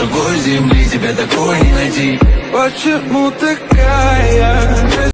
другой земли тебя такой не найти Почему такая?